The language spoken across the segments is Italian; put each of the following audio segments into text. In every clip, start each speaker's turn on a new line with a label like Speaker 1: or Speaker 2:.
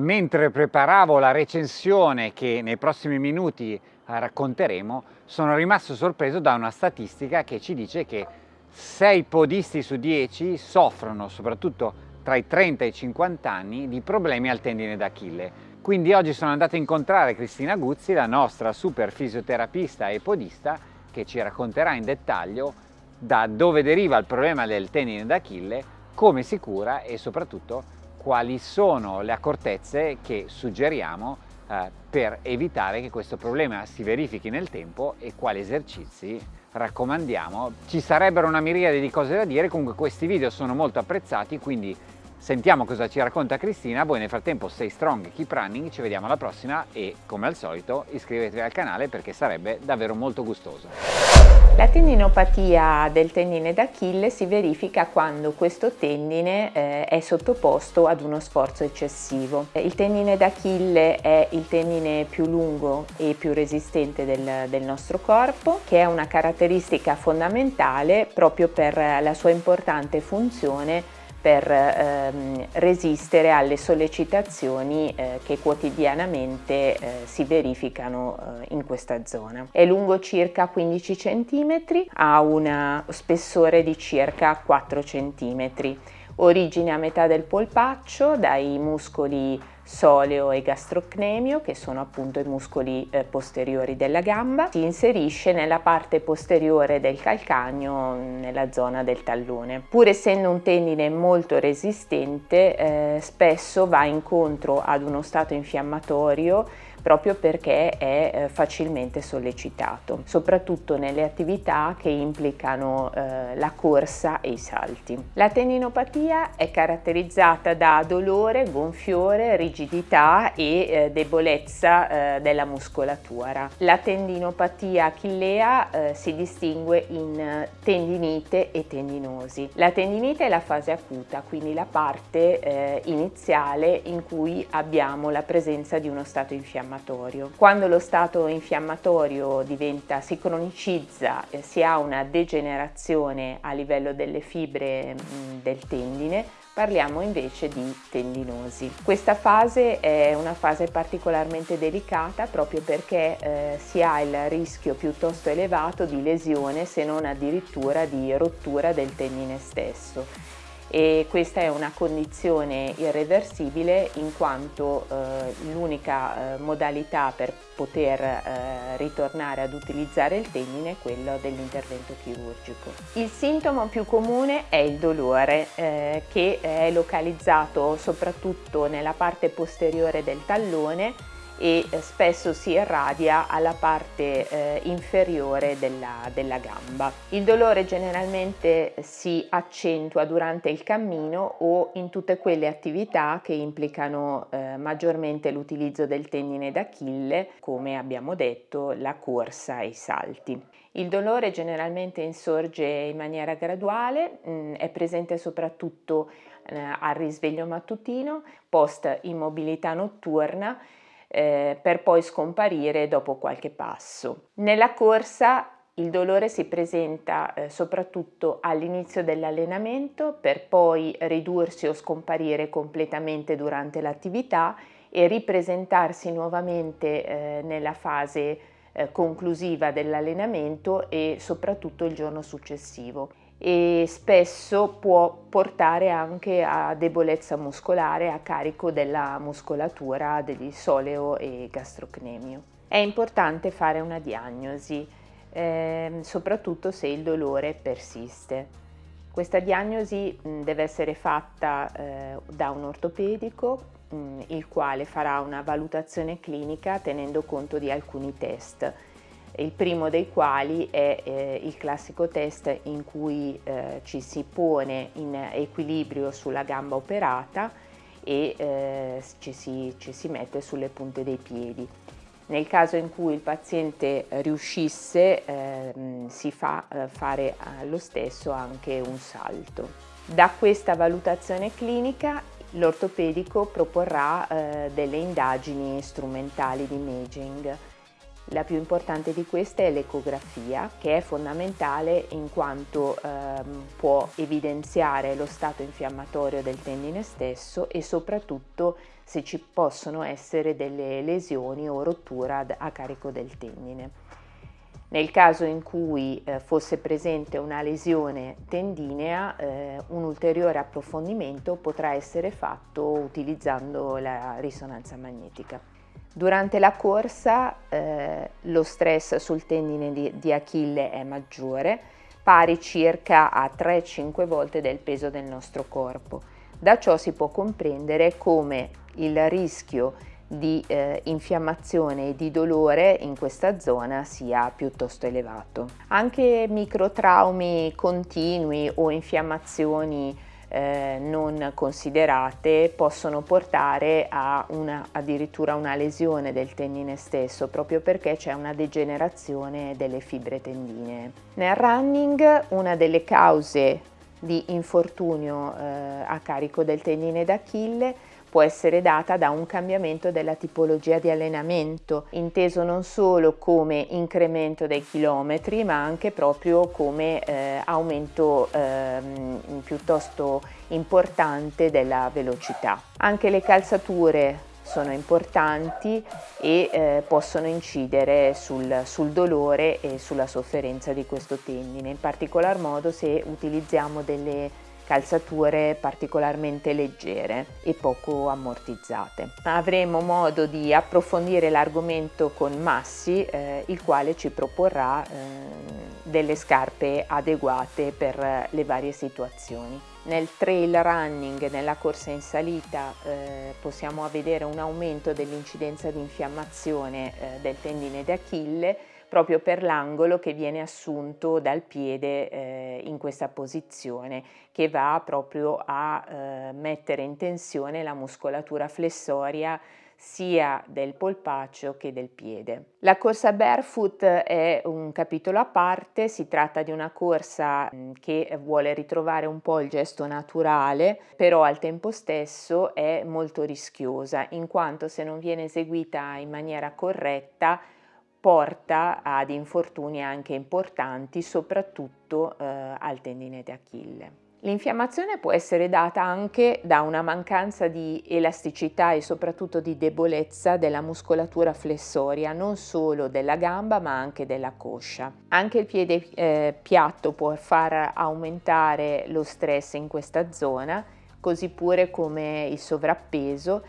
Speaker 1: Mentre preparavo la recensione che nei prossimi minuti racconteremo, sono rimasto sorpreso da una statistica che ci dice che 6 podisti su 10 soffrono, soprattutto tra i 30 e i 50 anni, di problemi al tendine d'Achille. Quindi oggi sono andato a incontrare Cristina Guzzi, la nostra super fisioterapista e podista, che ci racconterà in dettaglio da dove deriva il problema del tendine d'Achille, come si cura e soprattutto quali sono le accortezze che suggeriamo eh, per evitare che questo problema si verifichi nel tempo e quali esercizi raccomandiamo. Ci sarebbero una miriade di cose da dire, comunque questi video sono molto apprezzati, quindi Sentiamo cosa ci racconta Cristina, voi nel frattempo stay strong, keep running, ci vediamo alla prossima e come al solito iscrivetevi al canale perché sarebbe davvero molto gustoso.
Speaker 2: La tendinopatia del tendine d'Achille si verifica quando questo tendine eh, è sottoposto ad uno sforzo eccessivo. Il tendine d'Achille è il tendine più lungo e più resistente del, del nostro corpo che è una caratteristica fondamentale proprio per la sua importante funzione per ehm, resistere alle sollecitazioni eh, che quotidianamente eh, si verificano eh, in questa zona. È lungo circa 15 cm, ha un spessore di circa 4 cm, origine a metà del polpaccio dai muscoli soleo e gastrocnemio che sono appunto i muscoli eh, posteriori della gamba. Si inserisce nella parte posteriore del calcagno nella zona del tallone. Pur essendo un tendine molto resistente eh, spesso va incontro ad uno stato infiammatorio proprio perché è eh, facilmente sollecitato, soprattutto nelle attività che implicano eh, la corsa e i salti. La tendinopatia è caratterizzata da dolore, gonfiore, rigidità e eh, debolezza della muscolatura. La tendinopatia achillea si distingue in tendinite e tendinosi. La tendinite è la fase acuta, quindi la parte iniziale in cui abbiamo la presenza di uno stato infiammatorio infiammatorio. Quando lo stato infiammatorio diventa, si cronicizza, eh, si ha una degenerazione a livello delle fibre mh, del tendine, parliamo invece di tendinosi. Questa fase è una fase particolarmente delicata proprio perché eh, si ha il rischio piuttosto elevato di lesione se non addirittura di rottura del tendine stesso e questa è una condizione irreversibile in quanto eh, l'unica eh, modalità per poter eh, ritornare ad utilizzare il tendine è quello dell'intervento chirurgico. Il sintomo più comune è il dolore eh, che è localizzato soprattutto nella parte posteriore del tallone e eh, spesso si irradia alla parte eh, inferiore della, della, gamba. Il dolore generalmente si accentua durante il cammino o in tutte quelle attività che implicano eh, maggiormente l'utilizzo del tendine d'Achille, come abbiamo detto la corsa e i salti. Il dolore generalmente insorge in maniera graduale, mh, mm, è presente soprattutto eh, al risveglio mattutino, post immobilità notturna eh, per poi scomparire dopo qualche passo. Nella corsa il dolore si presenta eh, soprattutto all'inizio dell'allenamento per poi ridursi o scomparire completamente durante l'attività e ripresentarsi nuovamente eh, nella fase eh, conclusiva dell'allenamento e soprattutto il giorno successivo e spesso può portare anche a debolezza muscolare a carico della muscolatura degli soleo e gastrocnemio. È importante fare una diagnosi, eh, soprattutto se il dolore persiste. Questa diagnosi deve essere fatta eh, da un ortopedico il quale farà una valutazione clinica tenendo conto di alcuni test il primo dei quali è eh, il classico test in cui eh, ci si pone in equilibrio sulla gamba operata e eh, ci, si, ci, si, mette sulle punte dei piedi. Nel caso in cui il paziente riuscisse ehm, si fa eh, fare allo stesso anche un salto. Da questa valutazione clinica l'ortopedico proporrà eh, delle indagini strumentali di imaging La più importante di queste è l'ecografia, che è fondamentale in quanto ehm, può evidenziare lo stato infiammatorio del tendine stesso e soprattutto se ci possono essere delle lesioni o rottura a carico del tendine. Nel caso in cui eh, fosse presente una lesione tendinea, eh, un ulteriore approfondimento potrà essere fatto utilizzando la risonanza magnetica. Durante la corsa eh, lo stress sul tendine di, di Achille è maggiore, pari circa a 3-5 volte del peso del nostro corpo. Da ciò si può comprendere come il rischio di eh, infiammazione e di dolore in questa zona sia piuttosto elevato. Anche microtraumi continui o infiammazioni eh, non considerate possono portare a una, addirittura una lesione del tendine stesso proprio perché c'è una degenerazione delle fibre tendinee. Nel running una delle cause di infortunio eh, a carico del tendine d'Achille può essere data da un cambiamento della tipologia di allenamento, inteso non solo come incremento dei chilometri, ma anche proprio come eh, aumento eh, piuttosto importante della velocità. Anche le calzature sono importanti e eh, possono incidere sul, sul, dolore e sulla sofferenza di questo tendine, in particolar modo se utilizziamo delle calzature particolarmente leggere e poco ammortizzate. Avremo modo di approfondire l'argomento con Massi, eh, il quale ci proporrà eh, delle scarpe adeguate per le varie situazioni. Nel trail running, nella corsa in salita, eh, possiamo vedere un aumento dell'incidenza di infiammazione eh, del tendine d'Achille proprio per l'angolo che viene assunto dal piede eh, in questa posizione che va proprio a eh, mettere in tensione la muscolatura flessoria sia del polpaccio che del piede. La corsa barefoot è un capitolo a parte, si tratta di una corsa mm, che vuole ritrovare un po' il gesto naturale, però al tempo stesso è molto rischiosa, in quanto se non viene eseguita in maniera corretta porta ad infortuni anche importanti, soprattutto eh, al tendine d'Achille. L'infiammazione può essere data anche da una mancanza di elasticità e soprattutto di debolezza della muscolatura flessoria, non solo della gamba ma anche della coscia. Anche il piede eh, piatto può far aumentare lo stress in questa zona, così pure come il sovrappeso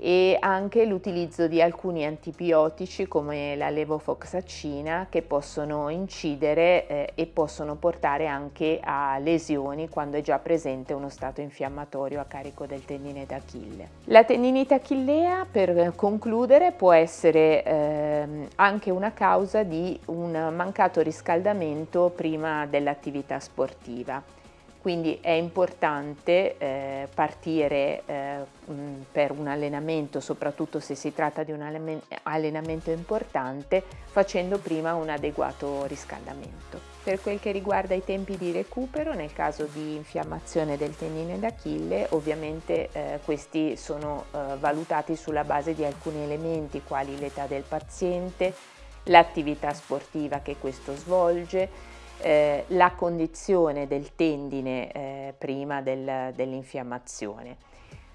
Speaker 2: e anche l'utilizzo di alcuni antibiotici come la levofoxacina che possono incidere eh, e possono portare anche a lesioni quando è già presente uno stato infiammatorio a carico del tendine d'Achille. La tendinite achillea per concludere può essere eh, anche una causa di un mancato riscaldamento prima dell'attività sportiva quindi è importante eh, partire eh, per un allenamento, soprattutto se si tratta di un allenamento importante, facendo prima un adeguato riscaldamento. Per quel che riguarda i tempi di recupero, nel caso di infiammazione del tendine d'Achille, ovviamente eh, questi sono eh, valutati sulla base di alcuni elementi quali l'età del paziente, l'attività sportiva che questo svolge, eh, la condizione del tendine eh, prima del, dell'infiammazione.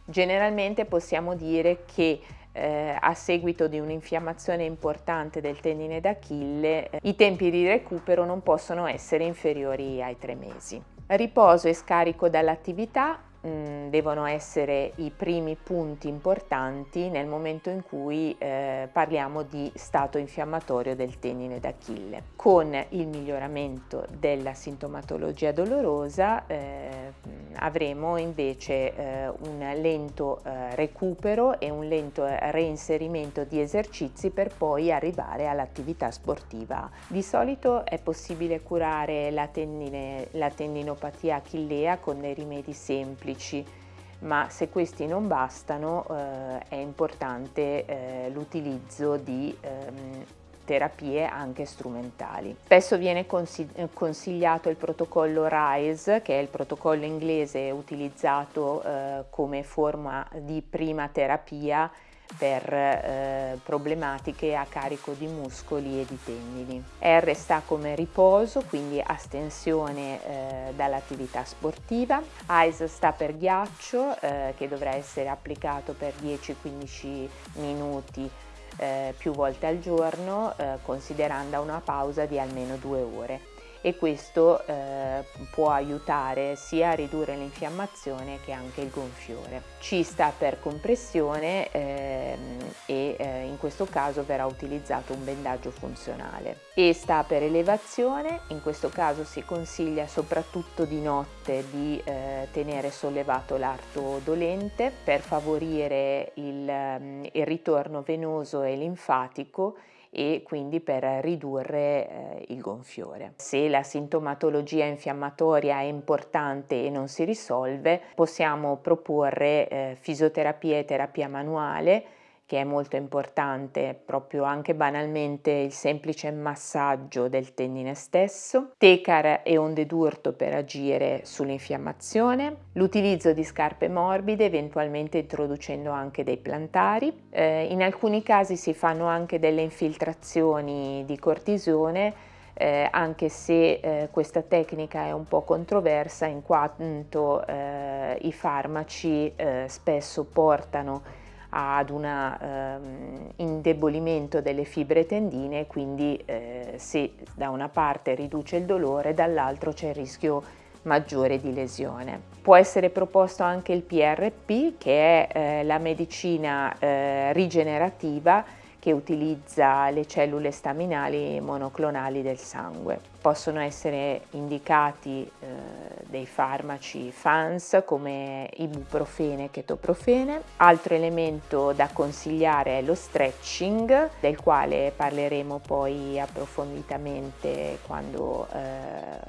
Speaker 2: Generalmente possiamo dire che eh, a seguito di un'infiammazione importante del tendine d'Achille eh, i tempi di recupero non possono essere inferiori ai tre mesi. Riposo e scarico dall'attività mh, devono essere i primi punti importanti nel momento in cui eh, parliamo di stato infiammatorio del tendine d'Achille. Con il miglioramento della sintomatologia dolorosa eh, avremo invece eh, un lento eh, recupero e un lento reinserimento di esercizi per poi arrivare all'attività sportiva. Di solito è possibile curare la, tendine, la tendinopatia achillea con dei rimedi semplici ma se questi non bastano eh, è importante eh, l'utilizzo di ehm, terapie anche strumentali. Spesso viene consigliato il protocollo RISE, che è il protocollo inglese utilizzato eh, come forma di prima terapia per eh, problematiche a carico di muscoli e di tendini. R sta come riposo, quindi astensione eh, dall'attività sportiva. Ice sta per ghiaccio eh, che dovrà essere applicato per 10-15 minuti eh, più volte al giorno eh, considerando una pausa di almeno due ore e questo eh, può aiutare sia a ridurre l'infiammazione che anche il gonfiore. C sta per compressione ehm, e eh, in questo caso verrà utilizzato un bendaggio funzionale. E sta per elevazione, in questo caso si consiglia soprattutto di notte di eh, tenere sollevato l'arto dolente per favorire il, ehm, il ritorno venoso e linfatico e quindi per ridurre eh, il gonfiore. Se la sintomatologia infiammatoria è importante e non si risolve, possiamo proporre eh, fisioterapia e terapia manuale che è molto importante, proprio anche banalmente il semplice massaggio del tendine stesso, tecar e onde d'urto per agire sull'infiammazione, l'utilizzo di scarpe morbide, eventualmente introducendo anche dei plantari. Eh, in alcuni casi si fanno anche delle infiltrazioni di cortisone eh, anche se eh, questa tecnica è un po' controversa in quanto eh, i farmaci eh, spesso portano ad un ehm, indebolimento delle fibre tendine, quindi eh, se da una parte riduce il dolore, dall'altro c'è il rischio maggiore di lesione. Può essere proposto anche il PRP, che è eh, la medicina eh, rigenerativa che utilizza le cellule staminali monoclonali del sangue. Possono essere indicati eh, dei farmaci FANS come ibuprofene e chetoprofene. Altro elemento da consigliare è lo stretching, del quale parleremo poi approfonditamente quando eh,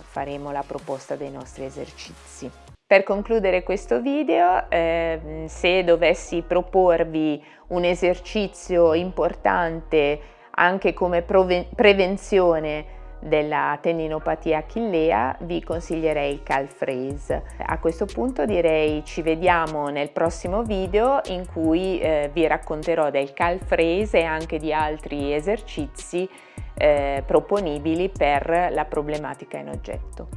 Speaker 2: faremo la proposta dei nostri esercizi. Per concludere questo video, eh, se dovessi proporvi un esercizio importante anche come prevenzione della tendinopatia achillea vi consiglierei il calf raise. A questo punto direi ci vediamo nel prossimo video in cui eh, vi racconterò del calf raise e anche di altri esercizi eh, proponibili per la problematica in oggetto.